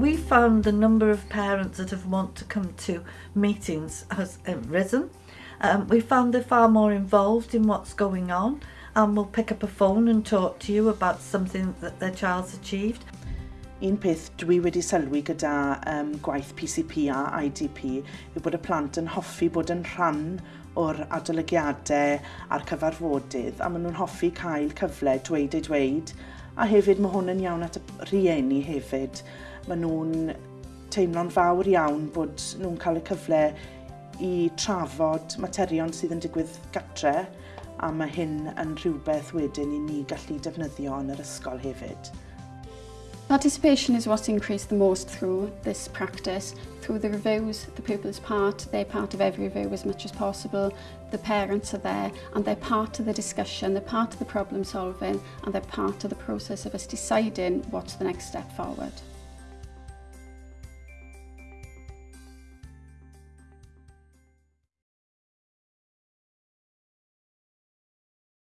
we found the number of parents that have want to come to meetings has um, risen. Um, we found they're far more involved in what's going on and will pick up a phone and talk to you about something that their child's achieved. Un peth dwi wedi sylwi gyda um, gwaith PCP a IDP yw bod y plant yn hoffi bod yn rhan o'r adolygiadau a'r cyfarfodydd a maen nhw'n hoffi cael cyfle dweud ei dweud A hefyd mae hwn yn iawn at y rhieni hefyd. Mae nhw'n teimlo'n fawr iawn bod nhw'n cael y cyfle i trafod materion sydd yn digwydd gatre a mae hyn yn rhywbeth wedyn i ni gallu defnyddio yn yr ysgol hefyd. Participation is what's increased the most through this practice, through the reviews, the pupils part, they're part of every review as much as possible, the parents are there and they're part of the discussion, they're part of the problem solving and they're part of the process of us deciding what's the next step forward.